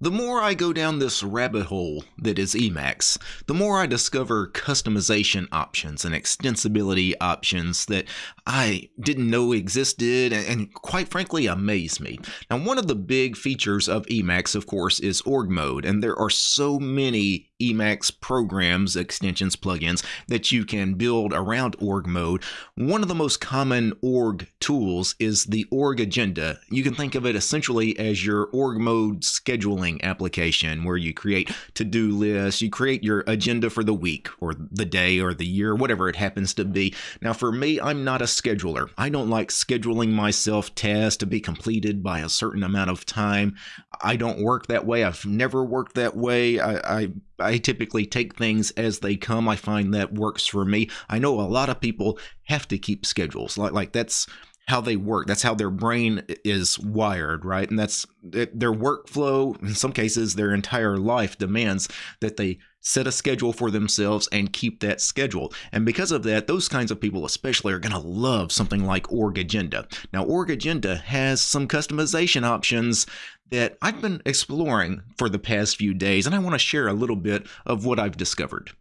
The more I go down this rabbit hole that is Emacs, the more I discover customization options and extensibility options that I didn't know existed and quite frankly amaze me. Now, one of the big features of Emacs, of course, is org mode, and there are so many Emacs programs, extensions, plugins that you can build around org mode. One of the most common org tools is the org agenda. You can think of it essentially as your org mode scheduling application where you create to-do lists, you create your agenda for the week or the day or the year, whatever it happens to be. Now for me, I'm not a scheduler. I don't like scheduling myself tasks to be completed by a certain amount of time. I don't work that way. I've never worked that way. I, I I typically take things as they come. I find that works for me. I know a lot of people have to keep schedules. Like like that's how they work. That's how their brain is wired, right? And that's their workflow. In some cases, their entire life demands that they set a schedule for themselves and keep that schedule. And because of that, those kinds of people especially are going to love something like Org Agenda. Now, Org Agenda has some customization options that I've been exploring for the past few days, and I want to share a little bit of what I've discovered.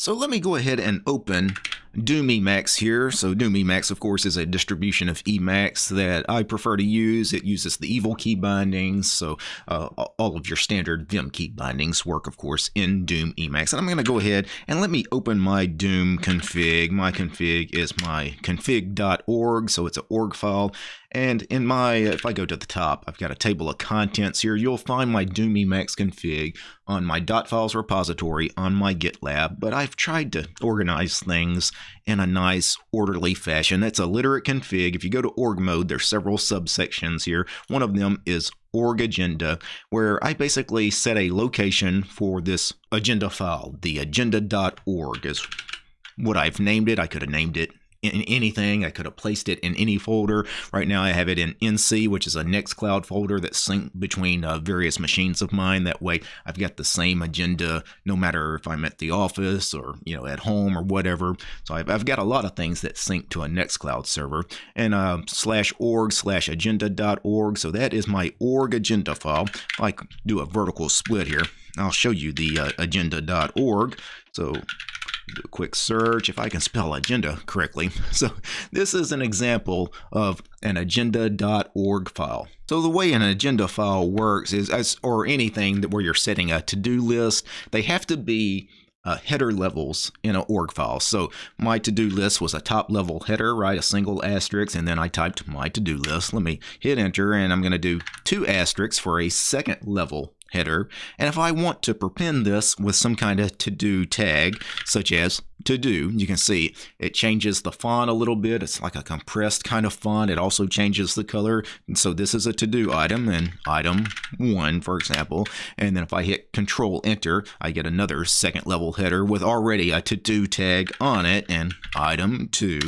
So let me go ahead and open Doom Emacs here. So Doom Emacs, of course, is a distribution of Emacs that I prefer to use. It uses the evil key bindings, so uh, all of your standard Vim key bindings work, of course, in Doom Emacs. And I'm going to go ahead and let me open my Doom config. My config is my config.org, so it's an org file. And in my, if I go to the top, I've got a table of contents here. You'll find my Doom Emacs config on my .files repository on my GitLab, but I've tried to organize things in a nice orderly fashion. That's a literate config. If you go to org mode, there's several subsections here. One of them is org agenda, where I basically set a location for this agenda file. The agenda.org is what I've named it. I could have named it in anything. I could have placed it in any folder. Right now I have it in NC, which is a Nextcloud folder that's synced between uh, various machines of mine. That way I've got the same agenda no matter if I'm at the office or, you know, at home or whatever. So I've, I've got a lot of things that sync to a Nextcloud server and uh, slash org slash agenda.org. So that is my org agenda file. If I do a vertical split here, I'll show you the uh, agenda.org. So do a quick search if I can spell agenda correctly. So this is an example of an agenda.org file. So the way an agenda file works is, as or anything that where you're setting a to-do list, they have to be uh, header levels in an org file. So my to-do list was a top level header, right? A single asterisk, and then I typed my to-do list. Let me hit enter, and I'm going to do two asterisks for a second level header. And if I want to prepend this with some kind of to-do tag, such as to do, you can see it changes the font a little bit. It's like a compressed kind of font. It also changes the color. And so this is a to-do item and item one, for example. And then if I hit control enter, I get another second level header with already a to-do tag on it and item two.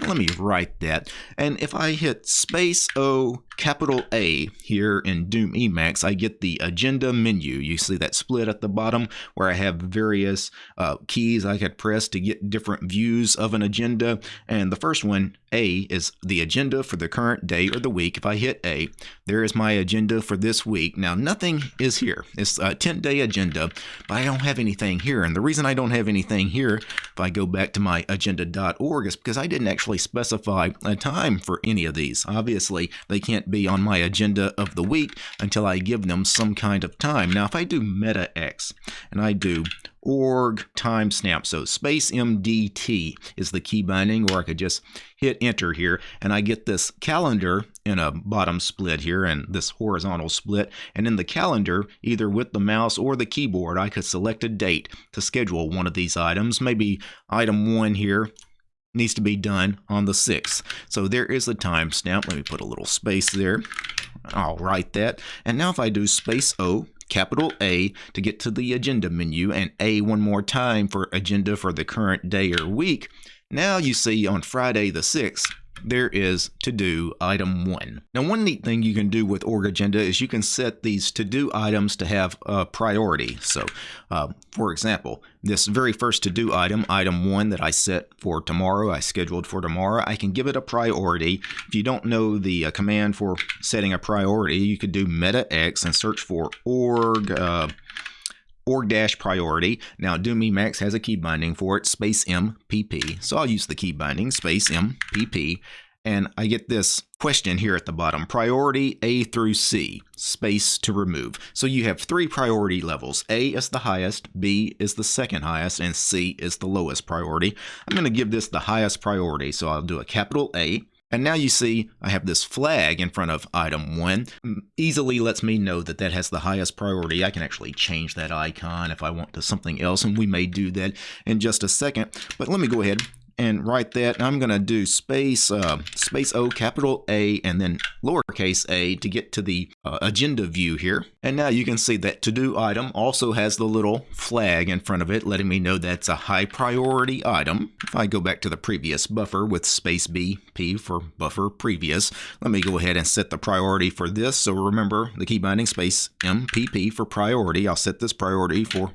Let me write that. And if I hit space O capital A here in Doom Emacs, I get the agenda menu. You see that split at the bottom where I have various uh, keys I could press to get different views of an agenda. And the first one, A, is the agenda for the current day or the week. If I hit A, there is my agenda for this week. Now, nothing is here. It's a 10 day agenda, but I don't have anything here. And the reason I don't have anything here, if I go back to my agenda.org, is because I didn't actually specify a time for any of these. Obviously, they can't be on my agenda of the week until I give them some kind of time. Now, if I do meta X and I do org timestamp. So space MDT is the key binding, or I could just hit enter here and I get this calendar in a bottom split here and this horizontal split. And in the calendar, either with the mouse or the keyboard, I could select a date to schedule one of these items. Maybe item one here needs to be done on the 6th. So there is the timestamp. Let me put a little space there. I'll write that. And now if I do space O, capital A to get to the agenda menu and A one more time for agenda for the current day or week. Now you see on Friday the 6th, there is to do item one. Now, one neat thing you can do with org agenda is you can set these to do items to have a priority. So, uh, for example, this very first to do item, item one that I set for tomorrow, I scheduled for tomorrow, I can give it a priority. If you don't know the uh, command for setting a priority, you could do meta X and search for org. Uh, org dash priority. Now Doom Emacs has a key binding for it, space MPP. So I'll use the key binding, space MPP, and I get this question here at the bottom, priority A through C, space to remove. So you have three priority levels. A is the highest, B is the second highest, and C is the lowest priority. I'm going to give this the highest priority, so I'll do a capital A, and now you see I have this flag in front of item 1. Mm, easily lets me know that that has the highest priority. I can actually change that icon if I want to something else, and we may do that in just a second. But let me go ahead and write that. I'm going to do space uh, space O capital A and then lowercase a to get to the uh, agenda view here. And now you can see that to do item also has the little flag in front of it letting me know that's a high priority item. If I go back to the previous buffer with space B P for buffer previous, let me go ahead and set the priority for this. So remember the key binding space MPP for priority. I'll set this priority for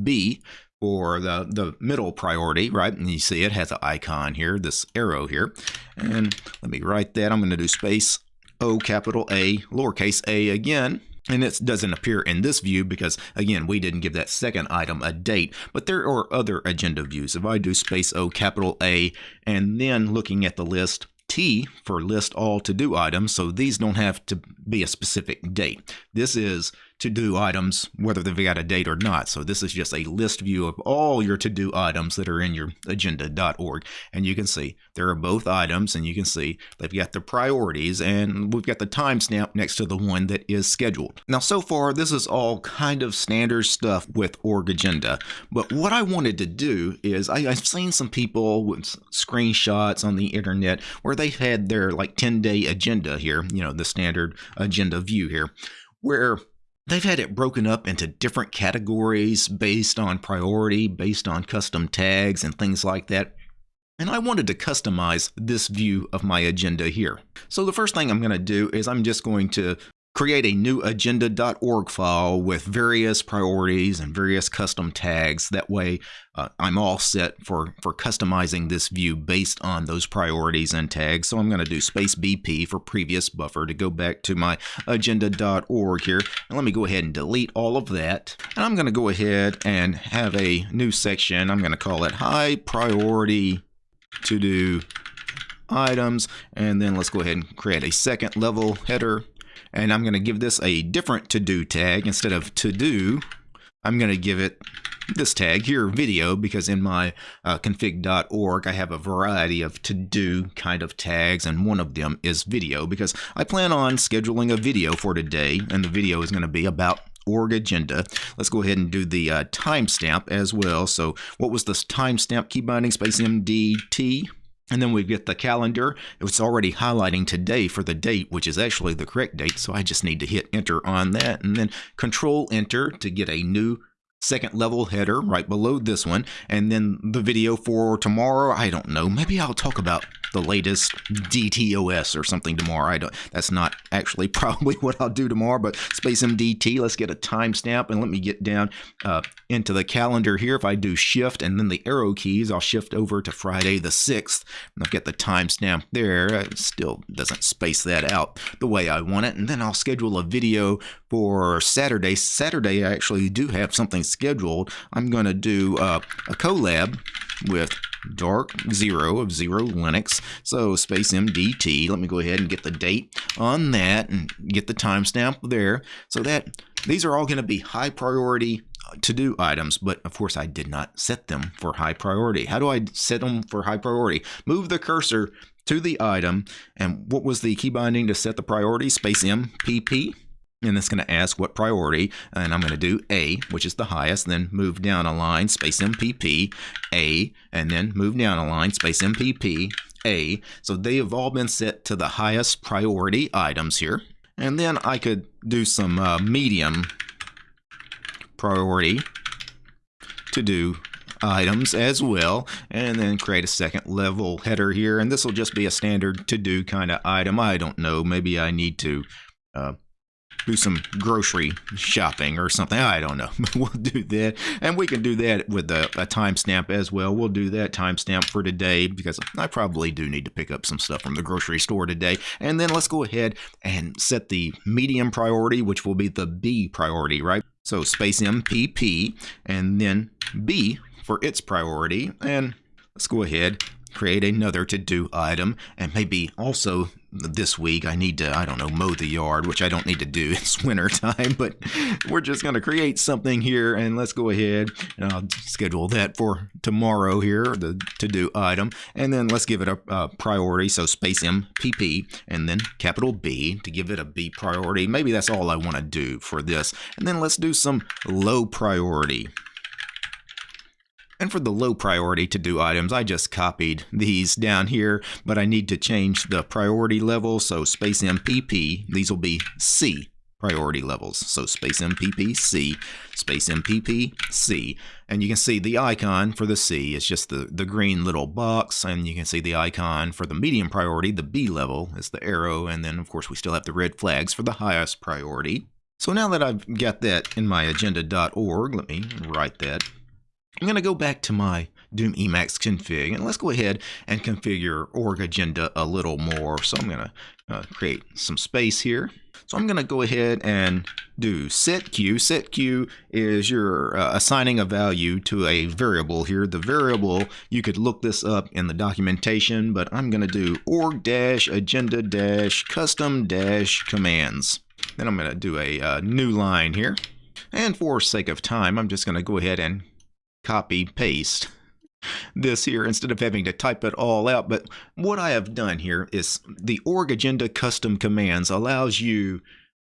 B for the, the middle priority, right? And you see it has an icon here, this arrow here. And let me write that. I'm going to do space O capital A, lowercase a again. And it doesn't appear in this view because, again, we didn't give that second item a date. But there are other agenda views. If I do space O capital A and then looking at the list, T for list all to-do items, so these don't have to be a specific date. This is to-do items, whether they've got a date or not. So this is just a list view of all your to-do items that are in your agenda.org. And you can see there are both items, and you can see they've got the priorities, and we've got the timestamp next to the one that is scheduled. Now, so far, this is all kind of standard stuff with org agenda. But what I wanted to do is I, I've seen some people with screenshots on the internet where they've had their like 10-day agenda here, you know, the standard agenda view here, where They've had it broken up into different categories based on priority, based on custom tags and things like that. And I wanted to customize this view of my agenda here. So the first thing I'm going to do is I'm just going to create a new agenda.org file with various priorities and various custom tags. That way uh, I'm all set for, for customizing this view based on those priorities and tags. So I'm going to do space BP for previous buffer to go back to my agenda.org here. And let me go ahead and delete all of that. And I'm going to go ahead and have a new section. I'm going to call it high priority to do items. And then let's go ahead and create a second level header and I'm going to give this a different to-do tag. Instead of to-do, I'm going to give it this tag here, video, because in my uh, config.org, I have a variety of to-do kind of tags, and one of them is video, because I plan on scheduling a video for today, and the video is going to be about org agenda. Let's go ahead and do the uh, timestamp as well. So what was this timestamp key binding space MDT? And then we get the calendar. It's already highlighting today for the date, which is actually the correct date. So I just need to hit enter on that and then control enter to get a new second level header right below this one. And then the video for tomorrow, I don't know. Maybe I'll talk about the latest DTOS or something tomorrow. I don't. That's not actually probably what I'll do tomorrow. But Space MDT. Let's get a timestamp and let me get down uh, into the calendar here. If I do Shift and then the arrow keys, I'll shift over to Friday the sixth. And I'll get the timestamp there. It still doesn't space that out the way I want it. And then I'll schedule a video for Saturday. Saturday I actually do have something scheduled. I'm going to do uh, a collab with dark zero of zero Linux. So space MDT. Let me go ahead and get the date on that and get the timestamp there. So that these are all going to be high priority uh, to do items, but of course I did not set them for high priority. How do I set them for high priority? Move the cursor to the item and what was the key binding to set the priority? Space MPP and it's going to ask what priority, and I'm going to do A, which is the highest, then move down a line, space MPP, A, and then move down a line, space MPP, A. So they have all been set to the highest priority items here. And then I could do some uh, medium priority to do items as well and then create a second level header here and this will just be a standard to do kind of item I don't know maybe I need to uh, do some grocery shopping or something. I don't know. we'll do that. And we can do that with a, a timestamp as well. We'll do that timestamp for today because I probably do need to pick up some stuff from the grocery store today. And then let's go ahead and set the medium priority, which will be the B priority, right? So space MPP and then B for its priority. And let's go ahead create another to do item and maybe also this week. I need to I don't know mow the yard which I don't need to do. It's winter time but we're just going to create something here and let's go ahead and I'll schedule that for tomorrow here the to do item. And then let's give it a, a priority. So space MPP and then capital B to give it a B priority. Maybe that's all I want to do for this. And then let's do some low priority and for the low priority to do items, I just copied these down here, but I need to change the priority level. So space MPP, these will be C priority levels. So space MPP C, space MPP C. And you can see the icon for the C is just the, the green little box. And you can see the icon for the medium priority, the B level is the arrow. And then of course we still have the red flags for the highest priority. So now that I've got that in my agenda.org, let me write that I'm going to go back to my Doom Emacs config and let's go ahead and configure org agenda a little more. So I'm going to uh, create some space here. So I'm going to go ahead and do set q. Set q is your uh, assigning a value to a variable here. The variable, you could look this up in the documentation, but I'm going to do org dash agenda dash custom dash commands. Then I'm going to do a uh, new line here. And for sake of time, I'm just going to go ahead and copy paste this here instead of having to type it all out. But what I have done here is the org agenda custom commands allows you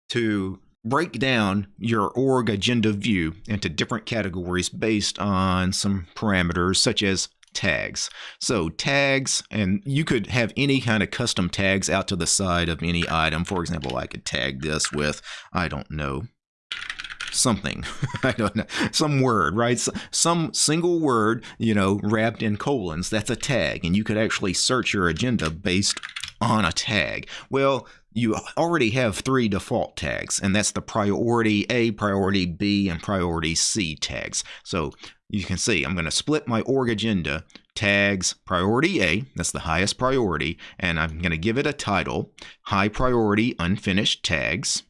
to break down your org agenda view into different categories based on some parameters such as tags. So tags, and you could have any kind of custom tags out to the side of any item. For example, I could tag this with, I don't know, something. I don't know. Some word, right? Some single word, you know, wrapped in colons. That's a tag. And you could actually search your agenda based on a tag. Well, you already have three default tags, and that's the priority A, priority B, and priority C tags. So you can see I'm going to split my org agenda tags priority A, that's the highest priority, and I'm going to give it a title, high priority unfinished tags.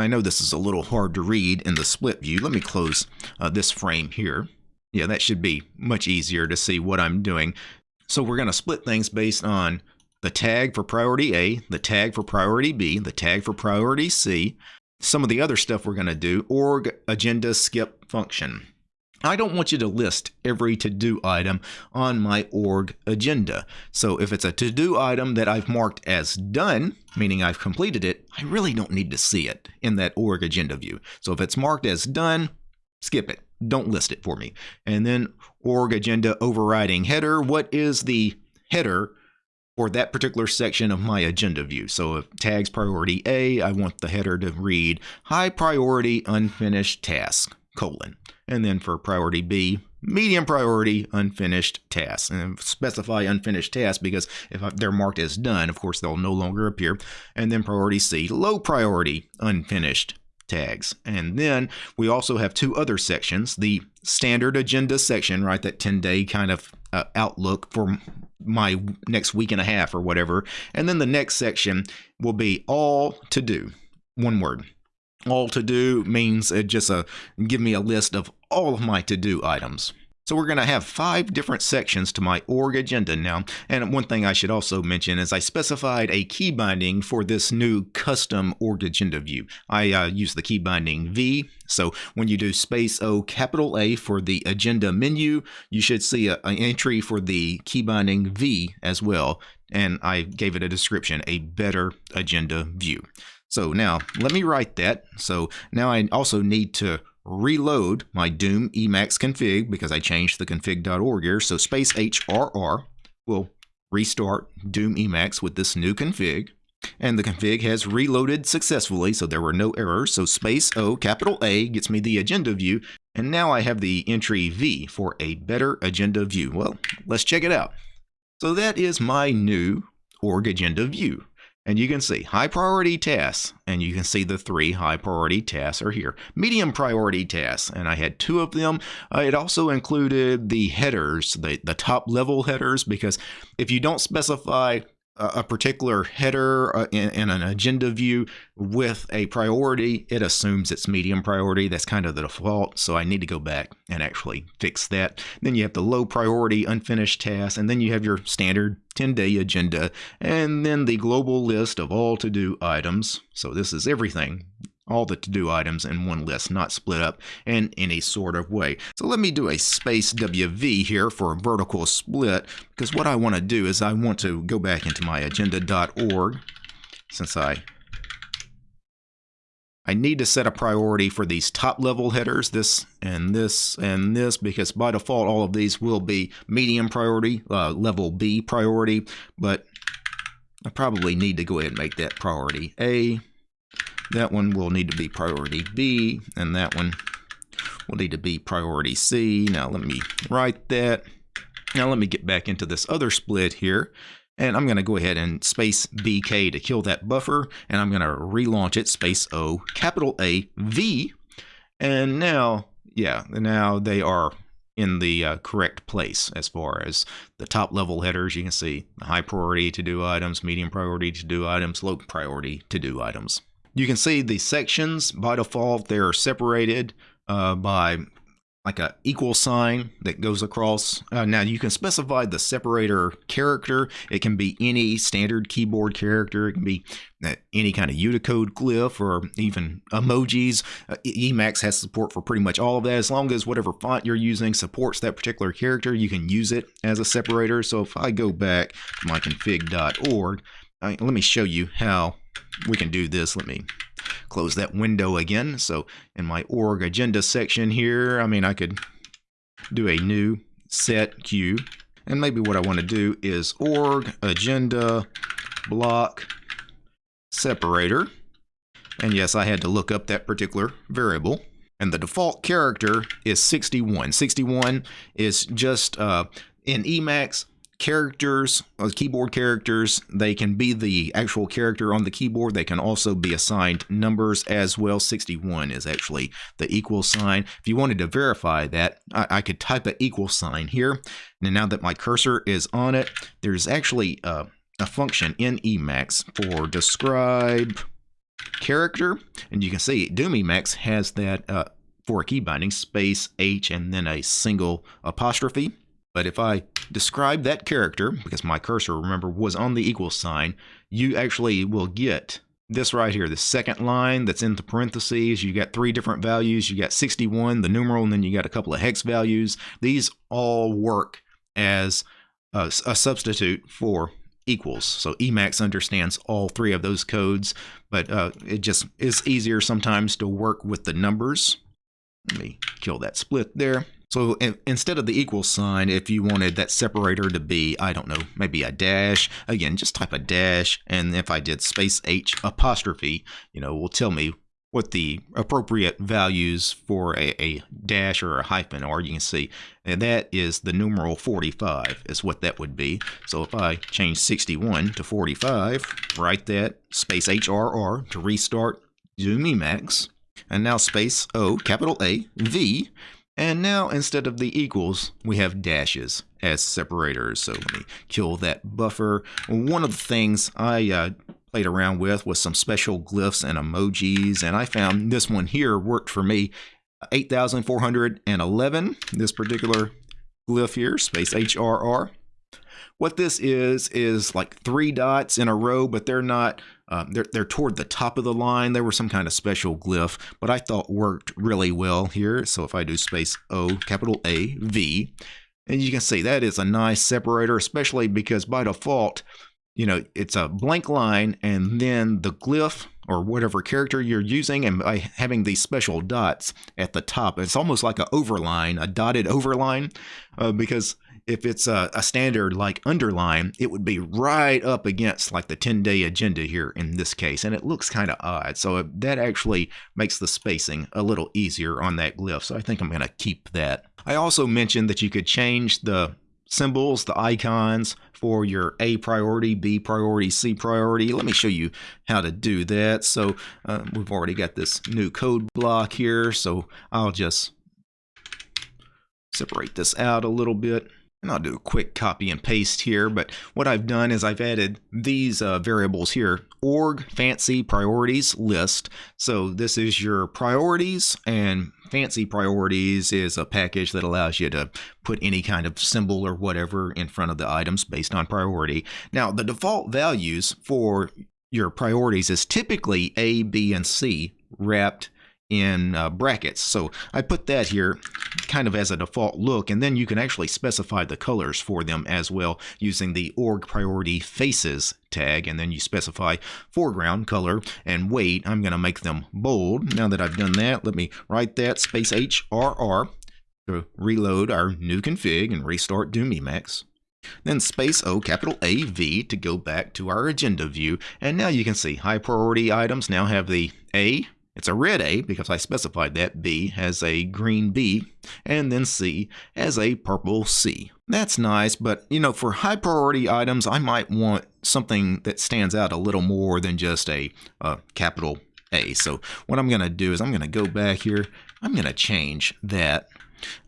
I know this is a little hard to read in the split view. Let me close uh, this frame here. Yeah, that should be much easier to see what I'm doing. So we're going to split things based on the tag for priority A, the tag for priority B, the tag for priority C, some of the other stuff we're going to do, org agenda skip function. I don't want you to list every to-do item on my org agenda. So if it's a to-do item that I've marked as done, meaning I've completed it, I really don't need to see it in that org agenda view. So if it's marked as done, skip it. Don't list it for me. And then org agenda overriding header. What is the header for that particular section of my agenda view. So if tags priority A, I want the header to read high priority unfinished task, colon and then for priority B, medium priority unfinished tasks. And specify unfinished tasks because if they're marked as done, of course, they'll no longer appear. And then priority C, low priority unfinished tags. And then we also have two other sections, the standard agenda section, right, that 10 day kind of uh, outlook for my next week and a half or whatever. And then the next section will be all to do, one word all to do means just a uh, give me a list of all of my to do items. So we're going to have five different sections to my org agenda now. And one thing I should also mention is I specified a key binding for this new custom org agenda view. I uh, use the key binding V. So when you do space O capital A for the agenda menu, you should see an entry for the key binding V as well. And I gave it a description, a better agenda view. So now let me write that. So now I also need to reload my Doom Emacs config because I changed the config.org here. So space HRR will restart Doom Emacs with this new config. And the config has reloaded successfully, so there were no errors. So space O, capital A, gets me the agenda view. And now I have the entry V for a better agenda view. Well, let's check it out. So that is my new org agenda view. And you can see high priority tasks, and you can see the three high priority tasks are here. Medium priority tasks, and I had two of them. Uh, it also included the headers, the, the top level headers, because if you don't specify a particular header uh, in, in, an agenda view with a priority, it assumes it's medium priority. That's kind of the default. So I need to go back and actually fix that. Then you have the low priority unfinished tasks, and then you have your standard 10 day agenda, and then the global list of all to do items. So this is everything all the to-do items in one list, not split up in any sort of way. So let me do a space WV here for a vertical split, because what I want to do is I want to go back into my agenda.org, since I I need to set a priority for these top level headers, this and this and this, because by default all of these will be medium priority, uh, level B priority, but I probably need to go ahead and make that priority A. That one will need to be priority B, and that one will need to be priority C. Now let me write that. Now let me get back into this other split here. And I'm going to go ahead and space BK to kill that buffer. And I'm going to relaunch it, space O, capital A, V. And now, yeah, now they are in the uh, correct place as far as the top level headers. You can see high priority to do items, medium priority to do items, low priority to do items. You can see the sections by default, they're separated uh, by like a equal sign that goes across. Uh, now you can specify the separator character. It can be any standard keyboard character. It can be uh, any kind of Unicode glyph or even emojis. Uh, Emacs has support for pretty much all of that. As long as whatever font you're using supports that particular character, you can use it as a separator. So if I go back to my config.org, let me show you how we can do this. Let me close that window again. So in my org agenda section here, I mean, I could do a new setq. And maybe what I want to do is org agenda block separator. And yes, I had to look up that particular variable. And the default character is 61. 61 is just uh, in Emacs, characters, uh, keyboard characters, they can be the actual character on the keyboard. They can also be assigned numbers as well. 61 is actually the equal sign. If you wanted to verify that, I, I could type an equal sign here. And now that my cursor is on it, there's actually uh, a function in Emacs for describe character. And you can see Doom Emacs has that uh, for a key binding, space H and then a single apostrophe. But if I describe that character, because my cursor, remember, was on the equal sign, you actually will get this right here, the second line that's in the parentheses. You got three different values. You got 61, the numeral, and then you got a couple of hex values. These all work as a, a substitute for equals. So Emacs understands all three of those codes, but uh, it just is easier sometimes to work with the numbers. Let me kill that split there. So in, instead of the equal sign, if you wanted that separator to be, I don't know, maybe a dash, again, just type a dash. And if I did space H apostrophe, you know, will tell me what the appropriate values for a, a, dash or a hyphen are. You can see and that is the numeral 45 is what that would be. So if I change 61 to 45, write that space HRR to restart Doom Emacs. And now space O, capital A, V, and now instead of the equals, we have dashes as separators. So let me kill that buffer. One of the things I uh, played around with was some special glyphs and emojis, and I found this one here worked for me. 8,411, this particular glyph here, space HRR. What this is, is like three dots in a row, but they're not, uh, they're, they're toward the top of the line. There was some kind of special glyph, but I thought worked really well here. So if I do space O, capital A, V, and you can see that is a nice separator, especially because by default, you know, it's a blank line and then the glyph or whatever character you're using and by having these special dots at the top, it's almost like an overline, a dotted overline, uh, because if it's a, a, standard like underline, it would be right up against like the 10 day agenda here in this case, and it looks kind of odd. So that actually makes the spacing a little easier on that glyph. So I think I'm going to keep that. I also mentioned that you could change the symbols, the icons for your A priority, B priority, C priority. Let me show you how to do that. So uh, we've already got this new code block here. So I'll just separate this out a little bit. And I'll do a quick copy and paste here, but what I've done is I've added these uh, variables here, org fancy priorities list. So this is your priorities and fancy priorities is a package that allows you to put any kind of symbol or whatever in front of the items based on priority. Now the default values for your priorities is typically A, B, and C wrapped in uh, brackets. So I put that here kind of as a default look, and then you can actually specify the colors for them as well using the org priority faces tag, and then you specify foreground color and weight. I'm going to make them bold. Now that I've done that, let me write that space HRR to reload our new config and restart Doom Emacs. Then space O capital AV to go back to our agenda view. And now you can see high priority items now have the A it's a red A because I specified that, B has a green B, and then C has a purple C. That's nice, but you know, for high priority items, I might want something that stands out a little more than just a, a capital A. So what I'm going to do is I'm going to go back here. I'm going to change that.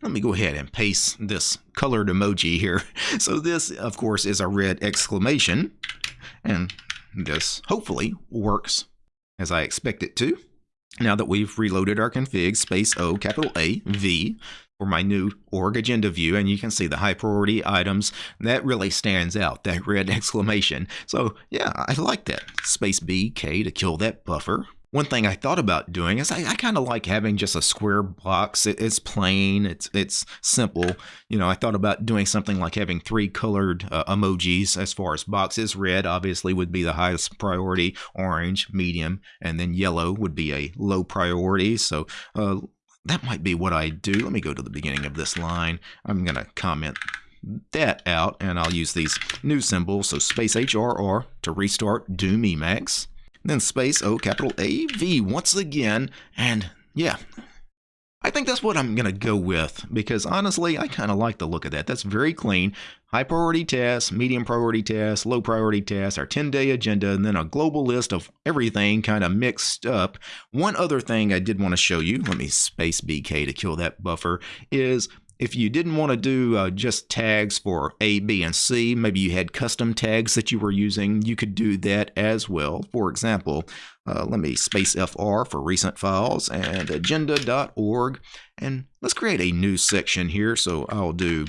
Let me go ahead and paste this colored emoji here. So this, of course, is a red exclamation, and this hopefully works as I expect it to. Now that we've reloaded our config, space O, capital A, V, for my new org agenda view, and you can see the high priority items, that really stands out, that red exclamation. So yeah, I like that. Space B, K to kill that buffer. One thing I thought about doing is I, I kind of like having just a square box. It, it's plain, it's it's simple. You know, I thought about doing something like having three colored uh, emojis as far as boxes. Red obviously would be the highest priority, orange, medium, and then yellow would be a low priority. So uh, that might be what I do. Let me go to the beginning of this line. I'm going to comment that out and I'll use these new symbols. So space HRR to restart Doom Emacs then space O capital A V once again, and yeah, I think that's what I'm going to go with because honestly, I kind of like the look of that. That's very clean. High priority tasks, medium priority tasks, low priority tasks, our 10 day agenda, and then a global list of everything kind of mixed up. One other thing I did want to show you, let me space BK to kill that buffer, is if you didn't want to do uh, just tags for A, B, and C, maybe you had custom tags that you were using, you could do that as well. For example, uh, let me space FR for recent files and agenda.org. And let's create a new section here. So I'll do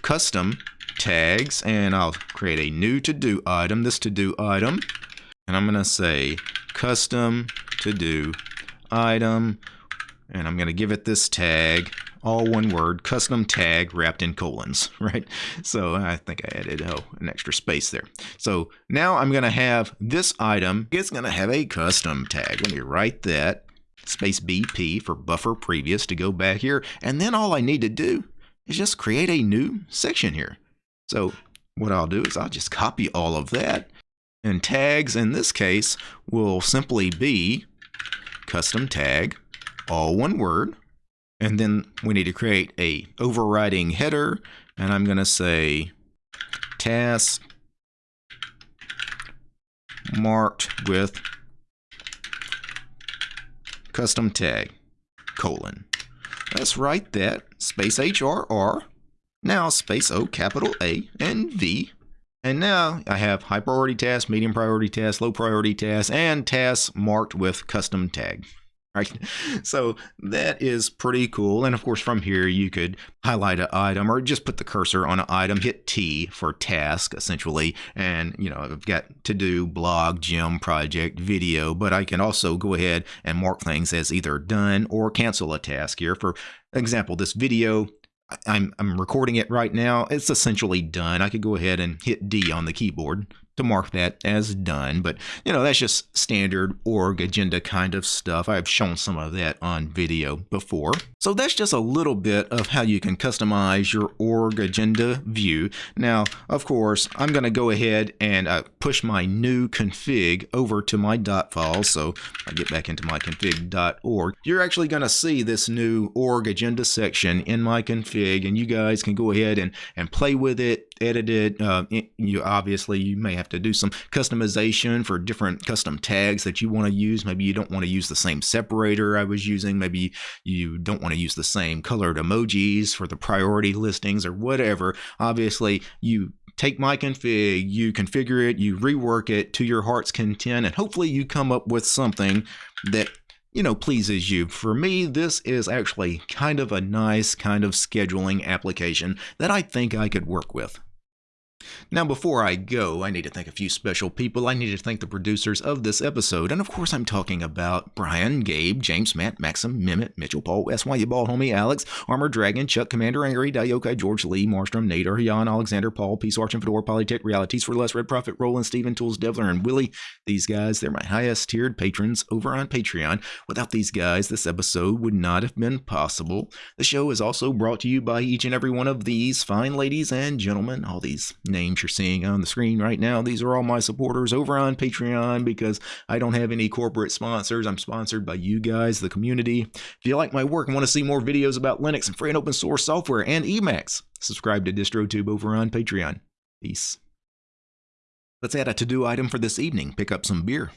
custom tags and I'll create a new to-do item, this to-do item. And I'm going to say custom to-do item. And I'm going to give it this tag all one word, custom tag wrapped in colons, right? So I think I added oh, an extra space there. So now I'm going to have this item, it's going to have a custom tag. Let me write that, space BP for buffer previous to go back here. And then all I need to do is just create a new section here. So what I'll do is I'll just copy all of that. And tags in this case will simply be custom tag, all one word, and then we need to create a overriding header. And I'm going to say task marked with custom tag colon. Let's write that space HRR. Now space O capital A and V. And now I have high priority task, medium priority task, low priority task, and tasks marked with custom tag right? So that is pretty cool. And of course, from here, you could highlight an item or just put the cursor on an item, hit T for task, essentially. And, you know, I've got to do blog, gym, project, video, but I can also go ahead and mark things as either done or cancel a task here. For example, this video, I'm, I'm recording it right now. It's essentially done. I could go ahead and hit D on the keyboard to mark that as done. But, you know, that's just standard org agenda kind of stuff. I've shown some of that on video before. So that's just a little bit of how you can customize your org agenda view. Now, of course, I'm going to go ahead and uh, push my new config over to my dot file. So I get back into my config.org. You're actually going to see this new org agenda section in my config, and you guys can go ahead and, and play with it, edit it. Uh, you obviously you may have to do some customization for different custom tags that you want to use. Maybe you don't want to use the same separator I was using. Maybe you don't want to use the same colored emojis for the priority listings or whatever. Obviously, you take my config, you configure it, you rework it to your heart's content, and hopefully you come up with something that you know, pleases you. For me, this is actually kind of a nice kind of scheduling application that I think I could work with. Now, before I go, I need to thank a few special people. I need to thank the producers of this episode. And of course, I'm talking about Brian, Gabe, James, Matt, Maxim, Mimit, Mitchell, Paul, SY, Bald Homie, Alex, Armored Dragon, Chuck, Commander Angry, Dayokai, George Lee, Marstrom, Nader, Jan, Alexander, Paul, Peace Arch, and Fedora, Polytech, Realities for Less, Red Prophet, Roland, Steven, Tools, Devler, and Willie. These guys, they're my highest tiered patrons over on Patreon. Without these guys, this episode would not have been possible. The show is also brought to you by each and every one of these fine ladies and gentlemen, all these names you're seeing on the screen right now. These are all my supporters over on Patreon because I don't have any corporate sponsors. I'm sponsored by you guys, the community. If you like my work and want to see more videos about Linux and free and open source software and Emacs, subscribe to DistroTube over on Patreon. Peace. Let's add a to-do item for this evening. Pick up some beer.